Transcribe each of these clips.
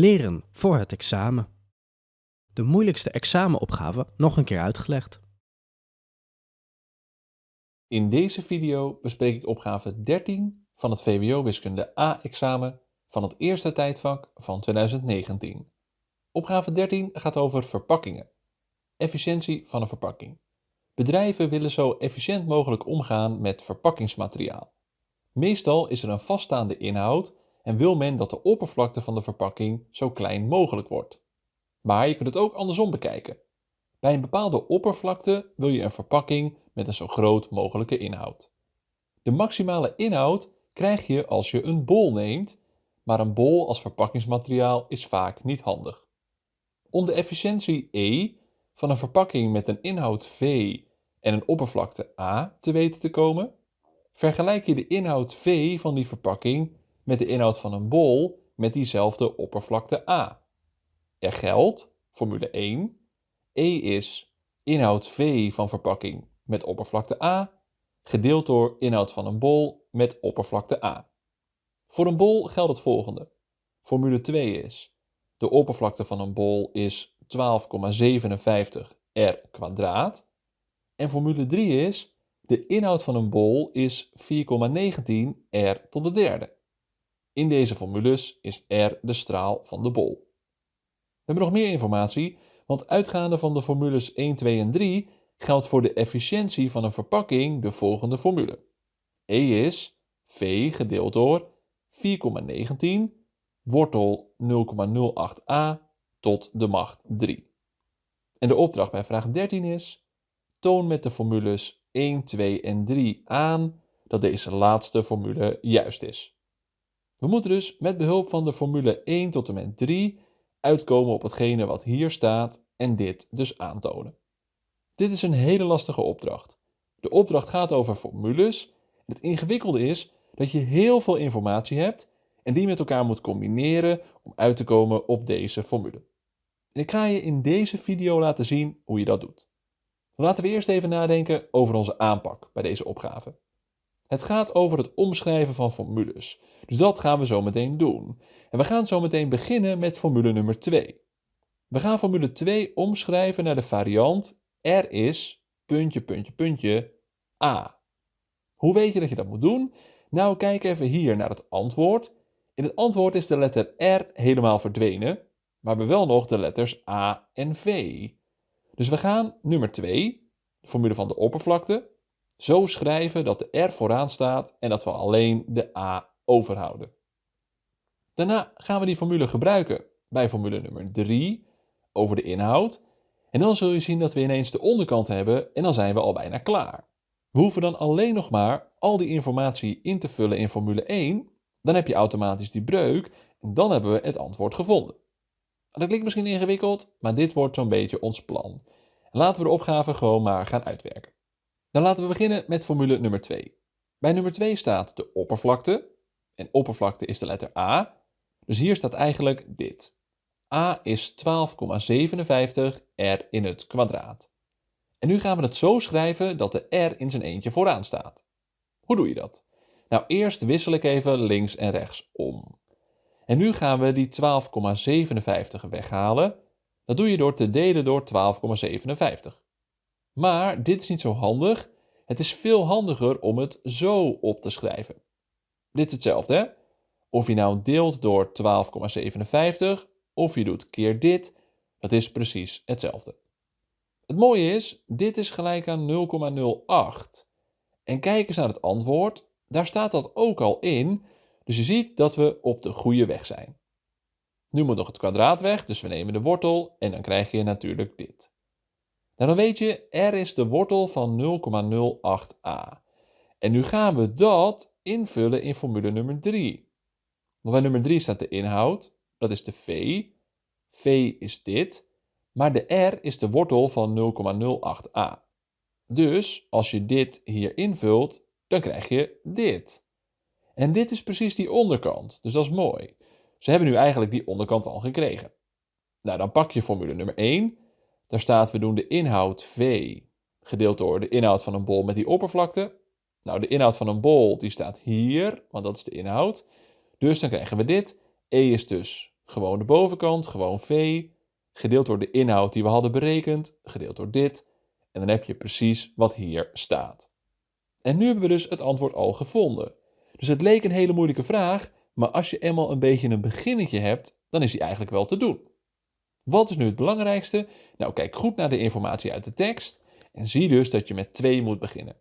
Leren voor het examen. De moeilijkste examenopgave nog een keer uitgelegd. In deze video bespreek ik opgave 13 van het VWO Wiskunde A-examen van het eerste tijdvak van 2019. Opgave 13 gaat over verpakkingen. Efficiëntie van een verpakking. Bedrijven willen zo efficiënt mogelijk omgaan met verpakkingsmateriaal. Meestal is er een vaststaande inhoud en wil men dat de oppervlakte van de verpakking zo klein mogelijk wordt. Maar je kunt het ook andersom bekijken. Bij een bepaalde oppervlakte wil je een verpakking met een zo groot mogelijke inhoud. De maximale inhoud krijg je als je een bol neemt, maar een bol als verpakkingsmateriaal is vaak niet handig. Om de efficiëntie E van een verpakking met een inhoud V en een oppervlakte A te weten te komen, vergelijk je de inhoud V van die verpakking met de inhoud van een bol met diezelfde oppervlakte A. Er geldt, formule 1, E is inhoud V van verpakking met oppervlakte A, gedeeld door inhoud van een bol met oppervlakte A. Voor een bol geldt het volgende. Formule 2 is, de oppervlakte van een bol is 12,57 r kwadraat. En formule 3 is, de inhoud van een bol is 4,19 r tot de derde. In deze formules is R de straal van de bol. We hebben nog meer informatie, want uitgaande van de formules 1, 2 en 3 geldt voor de efficiëntie van een verpakking de volgende formule. E is V gedeeld door 4,19 wortel 0,08a tot de macht 3. En de opdracht bij vraag 13 is: toon met de formules 1, 2 en 3 aan dat deze laatste formule juist is. We moeten dus met behulp van de formule 1 tot en met 3 uitkomen op hetgene wat hier staat en dit dus aantonen. Dit is een hele lastige opdracht. De opdracht gaat over formules. Het ingewikkelde is dat je heel veel informatie hebt en die met elkaar moet combineren om uit te komen op deze formule. En ik ga je in deze video laten zien hoe je dat doet. Laten we eerst even nadenken over onze aanpak bij deze opgave. Het gaat over het omschrijven van formules. Dus dat gaan we zo meteen doen. En we gaan zo meteen beginnen met formule nummer 2. We gaan formule 2 omschrijven naar de variant R is puntje, puntje, puntje A. Hoe weet je dat je dat moet doen? Nou, kijk even hier naar het antwoord. In het antwoord is de letter R helemaal verdwenen, maar we wel nog de letters A en V. Dus we gaan nummer 2, de formule van de oppervlakte, zo schrijven dat de R vooraan staat en dat we alleen de A overhouden. Daarna gaan we die formule gebruiken bij formule nummer 3 over de inhoud. En dan zul je zien dat we ineens de onderkant hebben en dan zijn we al bijna klaar. We hoeven dan alleen nog maar al die informatie in te vullen in formule 1. Dan heb je automatisch die breuk en dan hebben we het antwoord gevonden. Dat klinkt misschien ingewikkeld, maar dit wordt zo'n beetje ons plan. Laten we de opgave gewoon maar gaan uitwerken. Dan laten we beginnen met formule nummer 2. Bij nummer 2 staat de oppervlakte. En oppervlakte is de letter A. Dus hier staat eigenlijk dit. A is 12,57 r in het kwadraat. En nu gaan we het zo schrijven dat de r in zijn eentje vooraan staat. Hoe doe je dat? Nou, eerst wissel ik even links en rechts om. En nu gaan we die 12,57 weghalen. Dat doe je door te delen door 12,57. Maar dit is niet zo handig. Het is veel handiger om het zo op te schrijven. Dit is hetzelfde, hè? Of je nou deelt door 12,57 of je doet keer dit, dat is precies hetzelfde. Het mooie is, dit is gelijk aan 0,08. En kijk eens naar het antwoord, daar staat dat ook al in, dus je ziet dat we op de goede weg zijn. Nu moet nog het kwadraat weg, dus we nemen de wortel en dan krijg je natuurlijk dit. Nou, dan weet je, r is de wortel van 0,08a. En nu gaan we dat invullen in formule nummer 3. Want bij nummer 3 staat de inhoud, dat is de v. v is dit, maar de r is de wortel van 0,08a. Dus als je dit hier invult, dan krijg je dit. En dit is precies die onderkant, dus dat is mooi. Ze hebben nu eigenlijk die onderkant al gekregen. Nou, dan pak je formule nummer 1 daar staat we doen de inhoud V gedeeld door de inhoud van een bol met die oppervlakte. Nou, de inhoud van een bol die staat hier, want dat is de inhoud. Dus dan krijgen we dit. E is dus gewoon de bovenkant, gewoon v, gedeeld door de inhoud die we hadden berekend, gedeeld door dit. En dan heb je precies wat hier staat. En nu hebben we dus het antwoord al gevonden. Dus het leek een hele moeilijke vraag, maar als je eenmaal een beetje een beginnetje hebt, dan is die eigenlijk wel te doen. Wat is nu het belangrijkste? Nou, kijk goed naar de informatie uit de tekst en zie dus dat je met 2 moet beginnen.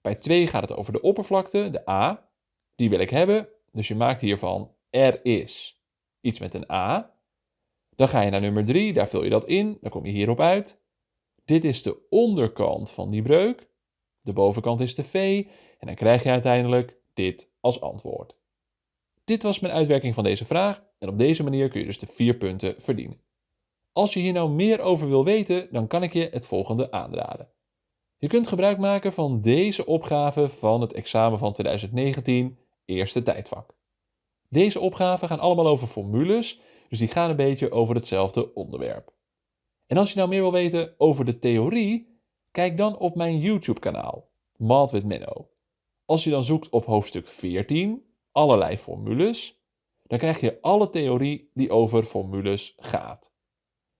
Bij 2 gaat het over de oppervlakte, de A. Die wil ik hebben, dus je maakt hiervan er is iets met een A. Dan ga je naar nummer 3, daar vul je dat in, dan kom je hierop uit. Dit is de onderkant van die breuk. De bovenkant is de V en dan krijg je uiteindelijk dit als antwoord. Dit was mijn uitwerking van deze vraag en op deze manier kun je dus de vier punten verdienen. Als je hier nou meer over wil weten, dan kan ik je het volgende aanraden. Je kunt gebruik maken van deze opgave van het examen van 2019, eerste tijdvak. Deze opgaven gaan allemaal over formules, dus die gaan een beetje over hetzelfde onderwerp. En als je nou meer wil weten over de theorie, kijk dan op mijn YouTube-kanaal, Math with Menno. Als je dan zoekt op hoofdstuk 14, allerlei formules, dan krijg je alle theorie die over formules gaat.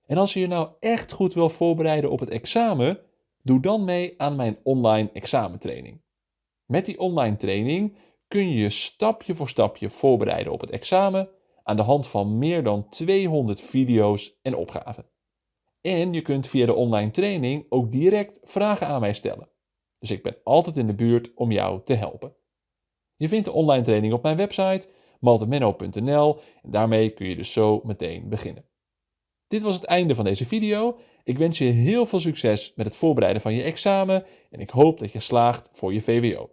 En als je je nou echt goed wil voorbereiden op het examen, doe dan mee aan mijn online examentraining. Met die online training kun je je stapje voor stapje voorbereiden op het examen aan de hand van meer dan 200 video's en opgaven. En je kunt via de online training ook direct vragen aan mij stellen. Dus ik ben altijd in de buurt om jou te helpen. Je vindt de online training op mijn website maltemenno.nl en daarmee kun je dus zo meteen beginnen. Dit was het einde van deze video. Ik wens je heel veel succes met het voorbereiden van je examen en ik hoop dat je slaagt voor je VWO.